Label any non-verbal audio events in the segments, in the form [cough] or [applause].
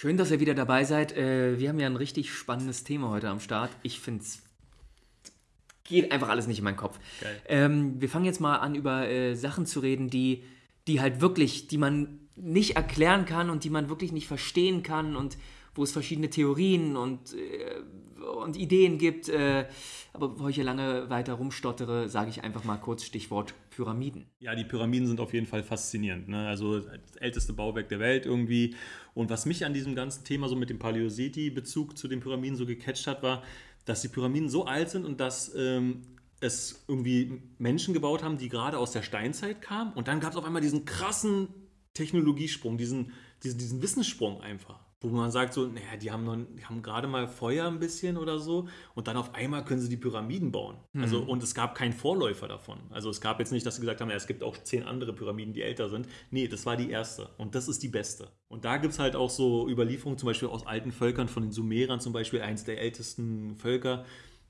Schön, dass ihr wieder dabei seid. Äh, wir haben ja ein richtig spannendes Thema heute am Start. Ich finde es geht einfach alles nicht in meinen Kopf. Ähm, wir fangen jetzt mal an, über äh, Sachen zu reden, die, die halt wirklich, die man nicht erklären kann und die man wirklich nicht verstehen kann und wo es verschiedene Theorien und, äh, und Ideen gibt. Äh, aber bevor ich hier lange weiter rumstottere, sage ich einfach mal kurz Stichwort Pyramiden. Ja, die Pyramiden sind auf jeden Fall faszinierend. Ne? Also das älteste Bauwerk der Welt irgendwie. Und was mich an diesem ganzen Thema so mit dem Paläoseti-Bezug zu den Pyramiden so gecatcht hat, war, dass die Pyramiden so alt sind und dass ähm, es irgendwie Menschen gebaut haben, die gerade aus der Steinzeit kamen. Und dann gab es auf einmal diesen krassen Technologiesprung, diesen, diesen, diesen Wissenssprung einfach. Wo man sagt so, naja, die haben, noch, die haben gerade mal Feuer ein bisschen oder so und dann auf einmal können sie die Pyramiden bauen. Mhm. Also, und es gab keinen Vorläufer davon. Also es gab jetzt nicht, dass sie gesagt haben, ja, es gibt auch zehn andere Pyramiden, die älter sind. Nee, das war die erste und das ist die beste. Und da gibt es halt auch so Überlieferungen, zum Beispiel aus alten Völkern, von den Sumerern zum Beispiel, eins der ältesten Völker,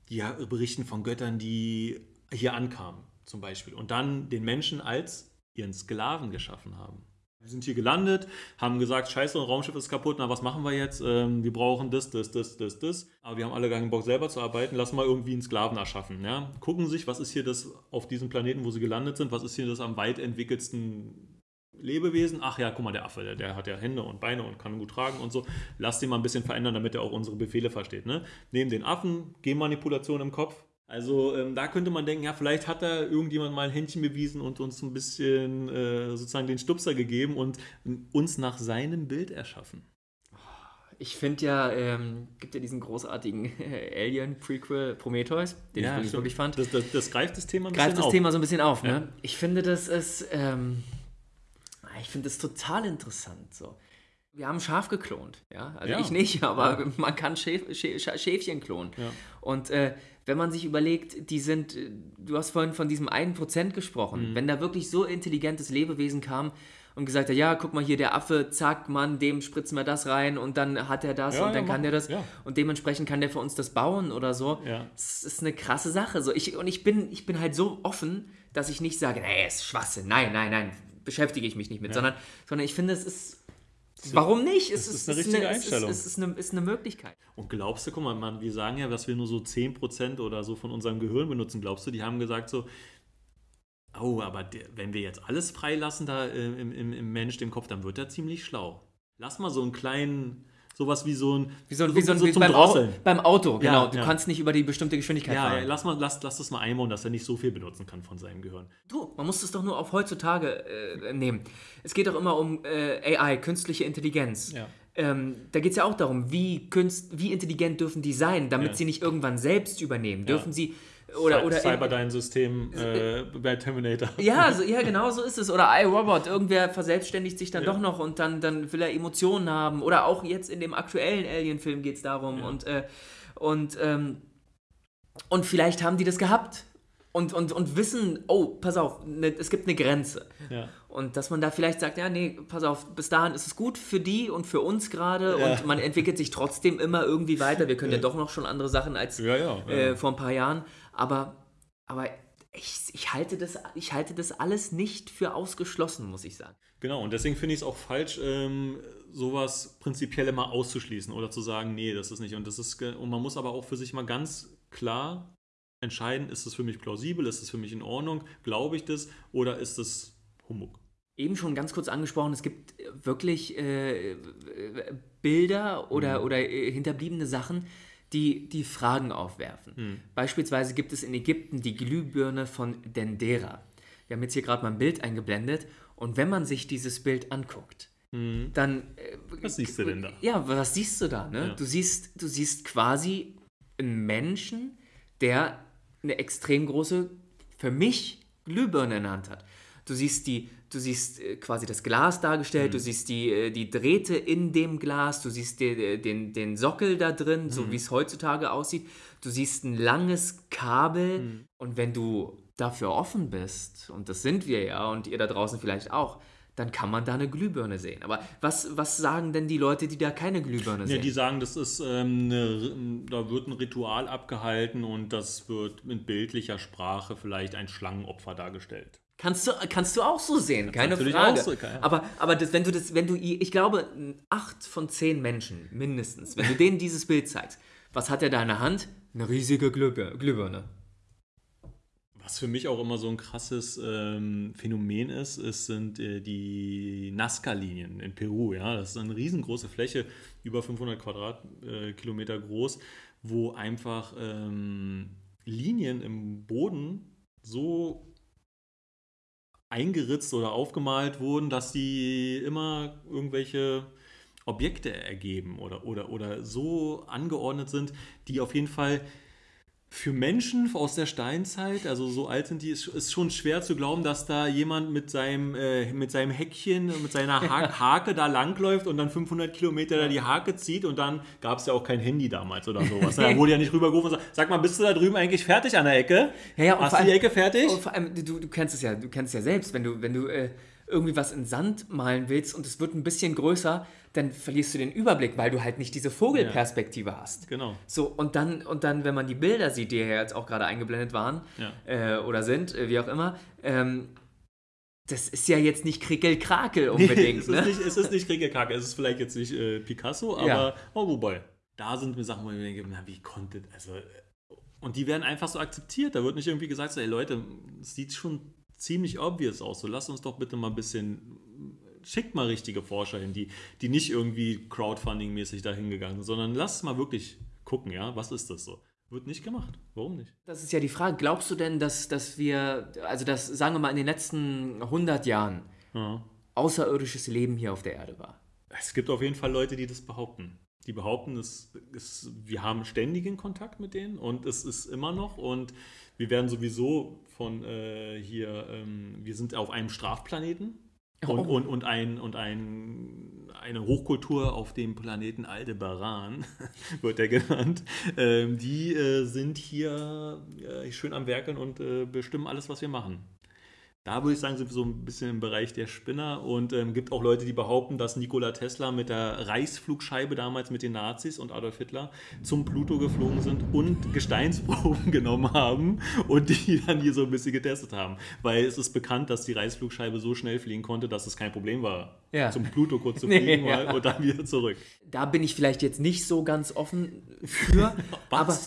die berichten von Göttern, die hier ankamen zum Beispiel und dann den Menschen als ihren Sklaven geschaffen haben. Wir sind hier gelandet, haben gesagt, scheiße, ein Raumschiff ist kaputt, na was machen wir jetzt? Ähm, wir brauchen das, das, das, das, das. Aber wir haben alle gar keinen Bock selber zu arbeiten, lass mal irgendwie einen Sklaven erschaffen. Ja? Gucken sich, was ist hier das auf diesem Planeten, wo sie gelandet sind, was ist hier das am weit entwickelsten Lebewesen? Ach ja, guck mal, der Affe, der, der, hat ja Hände und Beine und kann gut tragen und so. Lass den mal ein bisschen verändern, damit er auch unsere Befehle versteht. Ne? Nehmen den Affen, Genmanipulation im Kopf, also ähm, da könnte man denken, ja, vielleicht hat da irgendjemand mal ein Händchen bewiesen und uns ein bisschen äh, sozusagen den Stupser gegeben und uns nach seinem Bild erschaffen. Ich finde ja, ähm, gibt ja diesen großartigen Alien-Prequel Prometheus, den ja, ich wirklich, wirklich fand. Das, das, das, greift das Thema ein bisschen auf. Greift das Thema so ein bisschen auf, ne? ja. Ich finde, das ist, ähm, ich finde das total interessant, so. Wir haben Schaf geklont, ja. Also ja. ich nicht, [laughs] aber ja. man kann Schäf, Schäfchen klonen. Ja. Und äh, wenn man sich überlegt, die sind, äh, du hast vorhin von diesem einen Prozent gesprochen, mhm. wenn da wirklich so intelligentes Lebewesen kam und gesagt hat, ja, guck mal hier, der Affe, zack, Mann, dem spritzen wir das rein und dann hat er das und dann kann der das und dementsprechend kann der für uns das bauen oder so. Das ist eine krasse Sache. So, ich, und ich bin, ich bin halt so offen, dass ich nicht sage, nee, ist Schwachsinn, nein, nein, nein, beschäftige ich mich nicht mit, sondern, sondern ich finde, es ist Warum nicht? Es, ist, ist, eine richtige eine, Einstellung. Es ist, ist, eine, ist eine Möglichkeit. Und glaubst du, guck mal, man, wir sagen ja, dass wir nur so 10% oder so von unserem Gehirn benutzen. Glaubst du, die haben gesagt so, oh, aber der, wenn wir jetzt alles freilassen da äh, im, im, im Mensch, dem Kopf, dann wird er ziemlich schlau. Lass mal so einen kleinen sowas wie so ein, wie so, wie so, so wie beim, Au beim, Auto, genau. Ja, du ja. kannst nicht über die bestimmte Geschwindigkeit ja, fahren. Ja, lass, mal, lass, lass das mal einbauen, dass er nicht so viel benutzen kann von seinem Gehirn. Du, man muss das doch nur auf heutzutage äh, nehmen. Es geht doch immer um äh, AI, künstliche Intelligenz. Ja. Ähm, da geht es ja auch darum, wie, künst, wie intelligent dürfen die sein, damit sie nicht irgendwann selbst übernehmen. Dürfen sie oder, oder Cyberdyne-System äh, bei Terminator. Ja, so, ja, genau so ist es. Oder iRobot, irgendwer verselbstständigt sich dann ja. doch noch und dann, dann will er Emotionen haben. Oder auch jetzt in dem aktuellen Alien-Film geht es darum. Ja. Und, äh, und, ähm, und vielleicht haben die das gehabt. Und, und, und wissen, oh, pass auf, ne, es gibt eine Grenze. Ja. Und dass man da vielleicht sagt, ja, nee, pass auf, bis dahin ist es gut für die und für uns gerade ja. und man entwickelt sich trotzdem immer irgendwie weiter. Wir können ja, ja doch noch schon andere Sachen als äh, vor ein paar Jahren. Aber, aber ich, ich, halte das, ich halte das alles nicht für ausgeschlossen, muss ich sagen. Genau, und deswegen finde ich es auch falsch, ähm, sowas prinzipiell immer auszuschließen oder zu sagen, nee, das ist nicht. Und, das ist, und man muss aber auch für sich mal ganz klar entscheiden, ist es für mich plausibel, ist es für mich in Ordnung, glaube ich das oder ist es Humbug? Eben schon ganz kurz angesprochen, es gibt wirklich äh, Bilder oder, mhm. oder äh, hinterbliebene Sachen, die, die Fragen aufwerfen. Mhm. Beispielsweise gibt es in Ägypten die Glühbirne von Dendera. Wir haben jetzt hier gerade mal ein Bild eingeblendet und wenn man sich dieses Bild anguckt, mhm. dann... Äh, was siehst du denn da? Ja, was siehst du da? Ne? Ja. Du, siehst, du siehst quasi einen Menschen, der eine extrem große, für mich, Glühbirne in der Hand hat. Du siehst die du siehst äh, quasi das Glas dargestellt, mhm. du siehst die, äh, die Drähte in dem Glas, du siehst den, den, den Sockel da drin, mhm. so wie es heutzutage aussieht. Du siehst ein langes Kabel mhm. und wenn du dafür offen bist, und das sind wir ja und ihr da draußen vielleicht auch, dann kann man da eine Glühbirne sehen. Aber was, was sagen denn die Leute, die da keine Glühbirne sehen? Ja, die sagen, das ist ähm, eine, da wird ein Ritual abgehalten und das wird mit bildlicher Sprache vielleicht ein Schlangenopfer dargestellt. Kannst du, kannst du auch so sehen, keine Frage. So, aber aber das, wenn du das, wenn du, ich glaube, acht von zehn Menschen mindestens, wenn du denen dieses Bild zeigst, was hat er da in der Hand? Eine riesige Glühbirne. Was für mich auch immer so ein krasses ähm, Phänomen ist, ist sind äh, die Nazca-Linien in Peru. Ja? Das ist eine riesengroße Fläche, über 500 Quadratkilometer äh, groß, wo einfach ähm, Linien im Boden so eingeritzt oder aufgemalt wurden, dass sie immer irgendwelche Objekte ergeben oder, oder, oder so angeordnet sind, die auf jeden Fall für Menschen aus der Steinzeit, also so alt sind die, ist, ist schon schwer zu glauben, dass da jemand mit seinem, äh, mit seinem Häckchen, mit seiner ha [laughs] Hake da langläuft und dann 500 Kilometer da die Hake zieht und dann gab es ja auch kein Handy damals oder sowas. [laughs] Da wurde ja nicht rübergerufen und sagt, sag mal, bist du da drüben eigentlich fertig an der Ecke? Ja, ja, Hast du die Ecke fertig? Und vor allem, du, du kennst es ja, du kennst es ja selbst, wenn du, wenn du äh, irgendwie was in Sand malen willst und es wird ein bisschen größer, dann verlierst du den Überblick, weil du halt nicht diese Vogelperspektive ja, hast. Genau. So, und dann, und dann, wenn man die Bilder sieht, die ja jetzt auch gerade eingeblendet waren ja. äh, oder sind, äh, wie auch immer, ähm, das ist ja jetzt nicht Krickel-Krakel unbedingt. Nee, es, ist ne? nicht, es ist nicht Krickel-Krakel, es ist vielleicht jetzt nicht äh, Picasso, aber ja. oh, wobei. Da sind mir Sachen, wo ich mir denke, na, wie konnte, also, und die werden einfach so akzeptiert. Da wird nicht irgendwie gesagt, so, ey Leute, es sieht schon ziemlich obvious aus. So, lass uns doch bitte mal ein bisschen, schickt mal richtige Forscher hin, die, die nicht irgendwie Crowdfunding-mäßig dahin gegangen sind, sondern lass mal wirklich gucken, ja, was ist das so? Wird nicht gemacht. Warum nicht? Das ist ja die Frage. Glaubst du denn, dass, dass wir, also dass, sagen wir mal, in den letzten 100 Jahren ja. außerirdisches Leben hier auf der Erde war? Es gibt auf jeden Fall Leute, die das behaupten. Die behaupten, es, es, wir haben ständigen Kontakt mit denen und es ist immer noch und wir werden sowieso von äh, hier, ähm, wir sind auf einem Strafplaneten und, oh. und, und, ein, und ein, eine Hochkultur auf dem Planeten Aldebaran, [laughs] wird er genannt. Ähm, die äh, sind hier äh, schön am Werkeln und äh, bestimmen alles, was wir machen. Da würde ich sagen, sind wir so ein bisschen im Bereich der Spinner und ähm, gibt auch Leute, die behaupten, dass Nikola Tesla mit der Reichsflugscheibe damals mit den Nazis und Adolf Hitler zum Pluto geflogen sind und Gesteinsproben [laughs] genommen haben und die dann hier so ein bisschen getestet haben. Weil es ist bekannt, dass die Reichsflugscheibe so schnell fliegen konnte, dass es kein Problem war, ja. zum Pluto kurz zu [laughs] fliegen nee, ja. und dann wieder zurück. Da bin ich vielleicht jetzt nicht so ganz offen für, [laughs] aber,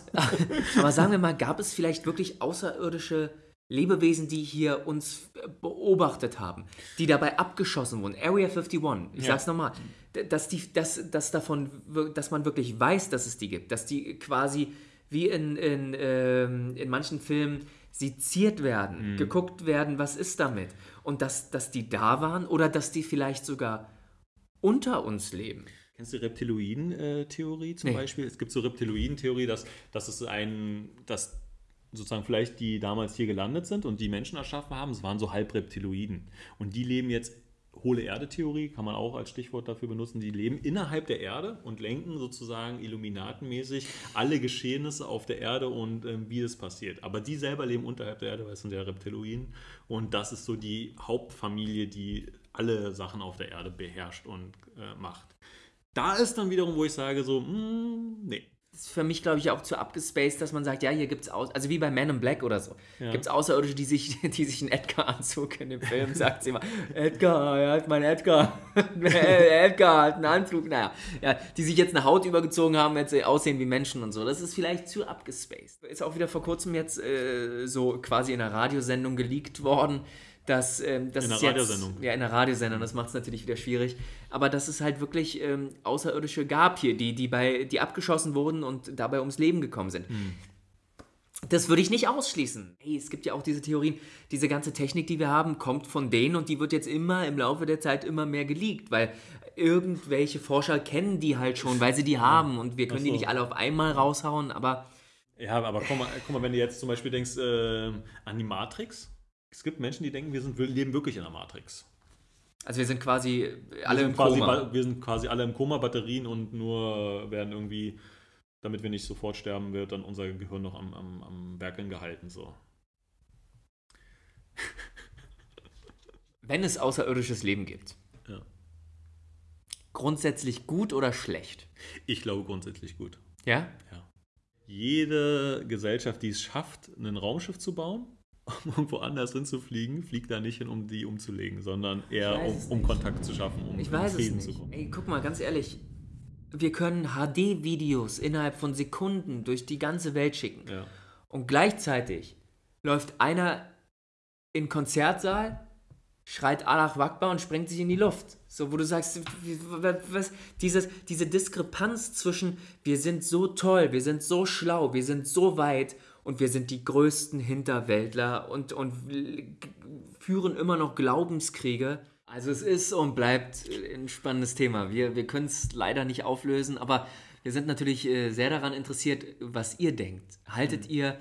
aber sagen wir mal, gab es vielleicht wirklich außerirdische Lebewesen, die hier uns beobachtet haben, die dabei abgeschossen wurden. Area 51, ich ja. sag's nochmal, dass, die, dass, dass, davon, dass man wirklich weiß, dass es die gibt, dass die quasi wie in, in, ähm, in manchen Filmen seziert werden, mhm. geguckt werden, was ist damit. Und dass, dass die da waren oder dass die vielleicht sogar unter uns leben. Kennst du die Reptiloiden-Theorie zum nee. Beispiel? Es gibt so Reptiloiden-Theorie, dass, dass es ein, dass sozusagen vielleicht die damals hier gelandet sind und die Menschen erschaffen haben, es waren so Halbreptiloiden. Und die leben jetzt, hohle Erde-Theorie, kann man auch als Stichwort dafür benutzen, die leben innerhalb der Erde und lenken sozusagen illuminatenmäßig alle Geschehnisse auf der Erde und ähm, wie es passiert. Aber die selber leben unterhalb der Erde, weil es sind ja Reptiloiden. Und das ist so die Hauptfamilie, die alle Sachen auf der Erde beherrscht und äh, macht. Da ist dann wiederum, wo ich sage, so, mh, hm, nee, ist für mich, glaube ich, auch zu abgespaced, dass man sagt, ja, hier gibt es aus, also wie bei Man in Black oder so, ja. gibt es Außerirdische, die sich, [laughs] die sich einen Edgar-Anzug in dem Film, sagt sie immer, Edgar, er hat mein Edgar, [laughs] Edgar hat einen Anzug, naja, ja, die sich jetzt eine Haut übergezogen haben, jetzt aussehen wie Menschen und so, das ist vielleicht zu abgespaced. Ist auch wieder vor kurzem jetzt äh, so quasi in einer Radiosendung geleakt worden, dass ähm, das in der Radiosendung. Ja, in der Radiosendung, das macht es natürlich wieder schwierig. Aber dass es halt wirklich ähm, Außerirdische gab hier, die, die, bei, die abgeschossen wurden und dabei ums Leben gekommen sind. Hm. Das würde ich nicht ausschließen. Hey, es gibt ja auch diese Theorien, diese ganze Technik, die wir haben, kommt von denen und die wird jetzt immer im Laufe der Zeit immer mehr geleakt, weil irgendwelche Forscher kennen die halt schon, weil sie die haben und wir können so. die nicht alle auf einmal raushauen, aber. Ja, aber guck mal, guck mal wenn du jetzt zum Beispiel denkst äh, an die Matrix, es gibt Menschen, die denken, wir, sind, wir leben wirklich in der Matrix. Also wir sind quasi alle sind im quasi, Koma. Wir sind quasi alle im Koma, Batterien und nur werden irgendwie, damit wir nicht sofort sterben, wird dann unser Gehirn noch am, am, am Werkeln gehalten. So. [laughs] Wenn es außerirdisches Leben gibt. Ja. Grundsätzlich gut oder schlecht? Ich glaube grundsätzlich gut. Ja? Ja. Jede Gesellschaft, die es schafft, ein Raumschiff zu bauen, um irgendwo anders hinzufliegen, fliegt da nicht hin, um die umzulegen, sondern eher um, um Kontakt zu schaffen, um ich weiß Frieden es nicht. zu kommen. Ey, guck mal, ganz ehrlich, wir können HD-Videos innerhalb von Sekunden durch die ganze Welt schicken. Ja. Und gleichzeitig läuft einer in Konzertsaal, schreit Allah Wakbar und sprengt sich in die Luft. So, wo du sagst, was, dieses, diese Diskrepanz zwischen wir sind so toll, wir sind so schlau, wir sind so weit und wir sind die größten Hinterwäldler und, und führen immer noch Glaubenskriege. Also es ist und bleibt ein spannendes Thema. Wir, wir können es leider nicht auflösen, aber wir sind natürlich äh, sehr daran interessiert, was ihr denkt. Haltet mhm. ihr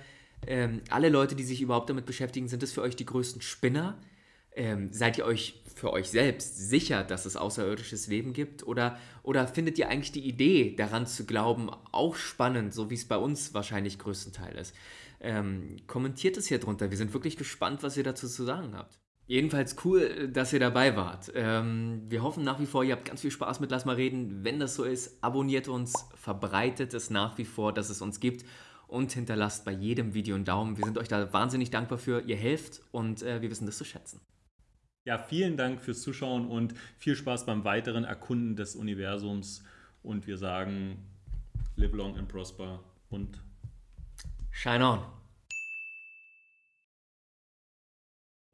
ähm, alle Leute, die sich überhaupt damit beschäftigen, sind es für euch die größten Spinner? Ähm, seid ihr euch für euch selbst sicher, dass es außerirdisches Leben gibt? Oder, oder findet ihr eigentlich die Idee, daran zu glauben, auch spannend, so wie es bei uns wahrscheinlich größtenteils ist? Ähm, kommentiert es hier drunter. Wir sind wirklich gespannt, was ihr dazu zu sagen habt. Jedenfalls cool, dass ihr dabei wart. Ähm, wir hoffen nach wie vor, ihr habt ganz viel Spaß mit Lass mal reden. Wenn das so ist, abonniert uns, verbreitet es nach wie vor, dass es uns gibt und hinterlasst bei jedem Video einen Daumen. Wir sind euch da wahnsinnig dankbar für. Ihr helft und äh, wir wissen das zu schätzen. Ja, vielen Dank fürs Zuschauen und viel Spaß beim weiteren Erkunden des Universums. Und wir sagen, live long and prosper und shine on.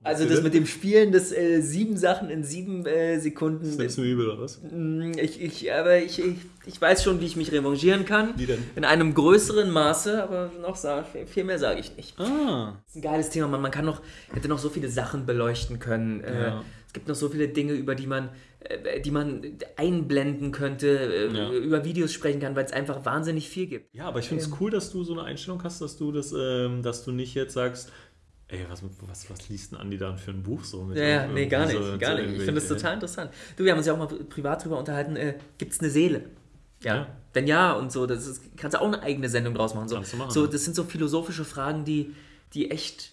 Also das mit dem Spielen des äh, sieben Sachen in sieben äh, Sekunden. Das ist du übel, oder was? Mm, ich, ich, aber ich, ich, ich weiß schon, wie ich mich revanchieren kann. Wie denn? In einem größeren Maße, aber noch viel mehr sage ich nicht. Ah. Das ist ein geiles Thema, man, man kann noch, hätte noch so viele Sachen beleuchten können. Äh, ja. es gibt noch so viele Dinge, über die man, äh, die man einblenden könnte, äh, ja. über Videos sprechen kann, weil es einfach wahnsinnig viel gibt. Ja, aber ich finde es ähm. cool, dass du so eine Einstellung hast, dass du das, ähm, dass du nicht jetzt sagst, Ey, was, was, was liest denn Andi dann für ein Buch so? Mit ja, ja, nee, gar nicht, so, gar nicht. Ich finde es total interessant. Du, wir haben uns ja auch mal privat drüber unterhalten, äh, gibt es eine Seele? Ja. ja. Wenn ja und so, das ist, kannst du auch eine eigene Sendung draus machen. So, kannst du machen. So, das sind so philosophische Fragen, die, die echt,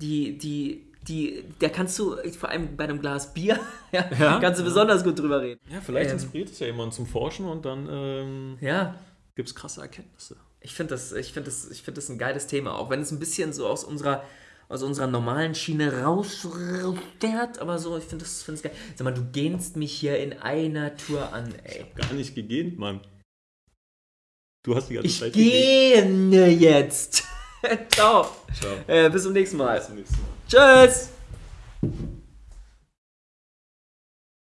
die, die, die, da kannst du vor allem bei einem Glas Bier, [laughs] ja, ja kannst du besonders gut drüber reden. Ja, vielleicht ähm, inspiriert es ja jemanden zum Forschen und dann ähm, ja. gibt es krasse Erkenntnisse. Ich finde das, find das, find das ein geiles Thema, auch wenn es ein bisschen so aus unserer aus unserer normalen Schiene rausfährt, aber so, ich finde das find's geil. Sag mal, du gähnst mich hier in einer Tour an, ey. Ich hab gar nicht gegähnt, Mann. Du hast die ganze ich Zeit gähne jetzt. [laughs] Ciao. Ciao. Äh, bis zum nächsten Mal. Bis zum nächsten Mal. Tschüss.